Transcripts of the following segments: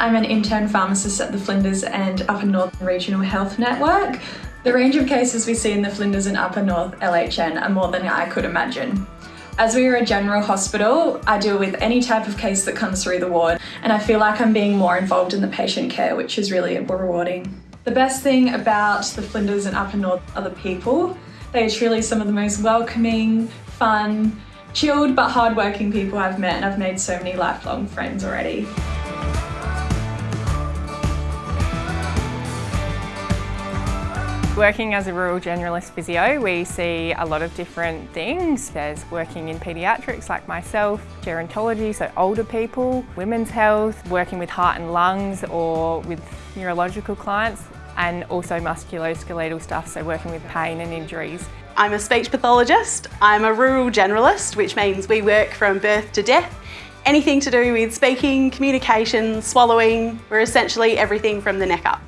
I'm an intern pharmacist at the Flinders and Upper North Regional Health Network. The range of cases we see in the Flinders and Upper North LHN are more than I could imagine. As we are a general hospital, I deal with any type of case that comes through the ward and I feel like I'm being more involved in the patient care, which is really rewarding. The best thing about the Flinders and Upper North are the people. They are truly some of the most welcoming, fun, chilled but hardworking people I've met and I've made so many lifelong friends already. Working as a rural generalist physio, we see a lot of different things. There's working in paediatrics like myself, gerontology, so older people, women's health, working with heart and lungs or with neurological clients, and also musculoskeletal stuff, so working with pain and injuries. I'm a speech pathologist. I'm a rural generalist, which means we work from birth to death. Anything to do with speaking, communication, swallowing, we're essentially everything from the neck up.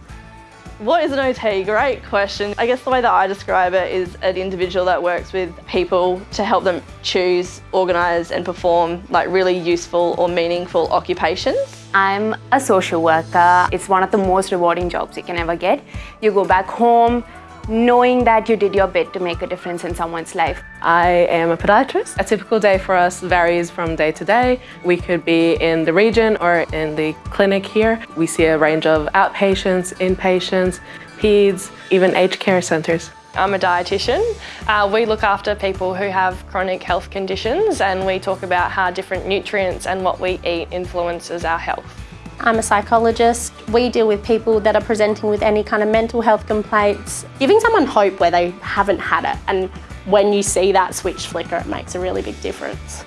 What is an OT? Great question. I guess the way that I describe it is an individual that works with people to help them choose, organise and perform like really useful or meaningful occupations. I'm a social worker. It's one of the most rewarding jobs you can ever get. You go back home, knowing that you did your bit to make a difference in someone's life. I am a podiatrist. A typical day for us varies from day to day. We could be in the region or in the clinic here. We see a range of outpatients, inpatients, peds, even aged care centres. I'm a dietitian. Uh, we look after people who have chronic health conditions and we talk about how different nutrients and what we eat influences our health. I'm a psychologist. We deal with people that are presenting with any kind of mental health complaints. Giving someone hope where they haven't had it and when you see that switch flicker it makes a really big difference.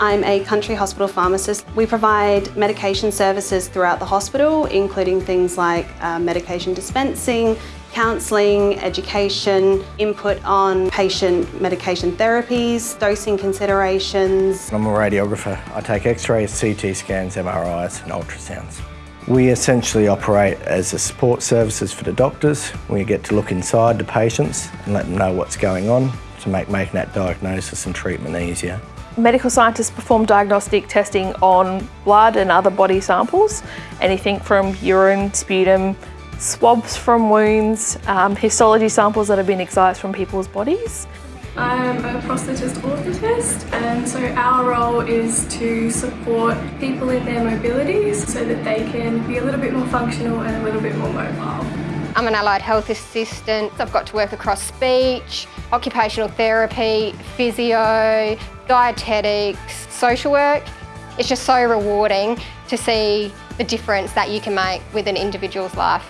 I'm a country hospital pharmacist. We provide medication services throughout the hospital, including things like uh, medication dispensing, counselling, education, input on patient medication therapies, dosing considerations. I'm a radiographer. I take x-rays, CT scans, MRIs and ultrasounds. We essentially operate as a support services for the doctors. We get to look inside the patients and let them know what's going on to make making that diagnosis and treatment easier. Medical scientists perform diagnostic testing on blood and other body samples, anything from urine, sputum, swabs from wounds, um, histology samples that have been excised from people's bodies. I'm a prosthetist orthotist and so our role is to support people in their mobilities so that they can be a little bit more functional and a little bit more mobile. I'm an allied health assistant. I've got to work across speech, occupational therapy, physio, dietetics, social work. It's just so rewarding to see the difference that you can make with an individual's life.